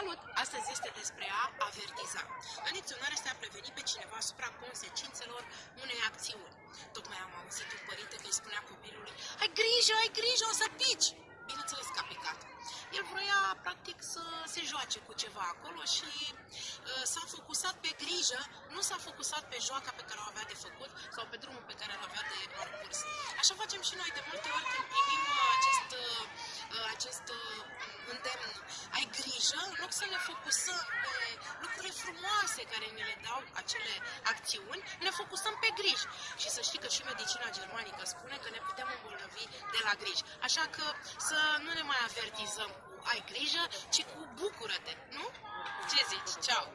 Salut! Astăzi este despre a avertiza. În dicționar este a preveni pe cineva asupra consecințelor unei acțiuni. Tocmai am auzit un părinte că îi spunea copilului Ai grijă, ai grijă, o să pici! Bineînțeles că a picat. El vroia, practic, să se joace cu ceva acolo și uh, s-a focusat pe grijă, nu s-a focusat pe joaca pe care o avea de făcut sau pe drumul pe care îl avea de parcurs. Așa facem și noi de multe ori când primim grijă, în loc să ne focusăm pe lucrurile frumoase care ne le dau acele acțiuni, ne focusăm pe griji. Și să știi că și medicina germanică spune că ne putem îmbolnăvi de la griji. Așa că să nu ne mai avertizăm cu ai grijă, ci cu bucură-te, nu? Ce zici? Ceau!